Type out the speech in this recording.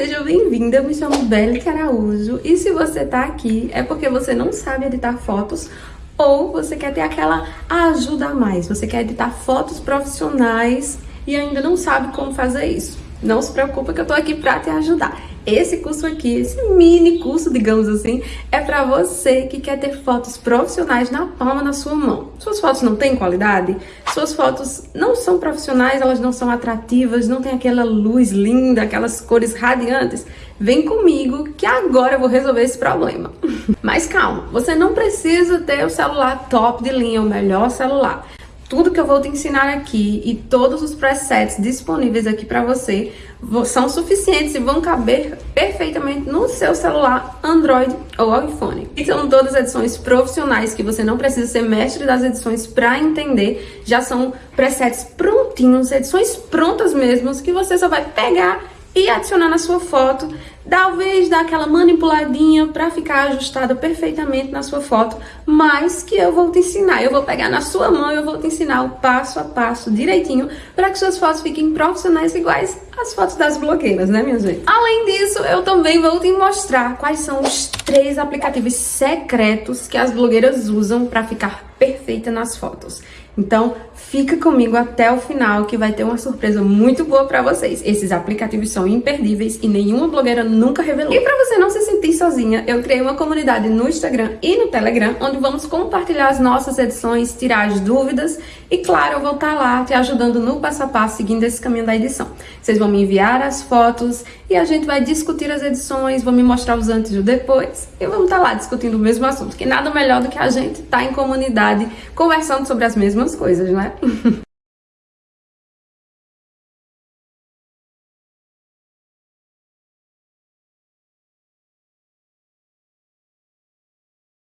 seja bem-vinda, eu me chamo Belle Araújo e se você tá aqui é porque você não sabe editar fotos ou você quer ter aquela ajuda a mais, você quer editar fotos profissionais e ainda não sabe como fazer isso. Não se preocupa que eu tô aqui pra te ajudar. Esse curso aqui, esse mini curso, digamos assim, é para você que quer ter fotos profissionais na palma da sua mão. Suas fotos não têm qualidade? Suas fotos não são profissionais, elas não são atrativas, não tem aquela luz linda, aquelas cores radiantes? Vem comigo que agora eu vou resolver esse problema. Mas calma, você não precisa ter o celular top de linha, o melhor celular tudo que eu vou te ensinar aqui e todos os presets disponíveis aqui para você são suficientes e vão caber perfeitamente no seu celular Android ou iPhone. E são todas edições profissionais que você não precisa ser mestre das edições para entender. Já são presets prontinhos, edições prontas mesmo, que você só vai pegar e adicionar na sua foto, talvez dar aquela manipuladinha para ficar ajustada perfeitamente na sua foto, mas que eu vou te ensinar, eu vou pegar na sua mão eu vou te ensinar o passo a passo direitinho para que suas fotos fiquem profissionais iguais às fotos das blogueiras, né minha gente? Além disso, eu também vou te mostrar quais são os três aplicativos secretos que as blogueiras usam para ficar perfeita nas fotos. Então, fica comigo até o final que vai ter uma surpresa muito boa para vocês. Esses aplicativos são imperdíveis e nenhuma blogueira nunca revelou. E para você não se sentir sozinha, eu criei uma comunidade no Instagram e no Telegram, onde vamos compartilhar as nossas edições, tirar as dúvidas e, claro, eu vou estar tá lá te ajudando no passo a passo, seguindo esse caminho da edição. Vocês vão me enviar as fotos e a gente vai discutir as edições, vão me mostrar os antes e o depois e vamos estar tá lá discutindo o mesmo assunto, que nada melhor do que a gente estar tá em comunidade conversando sobre as mesmas coisas, né?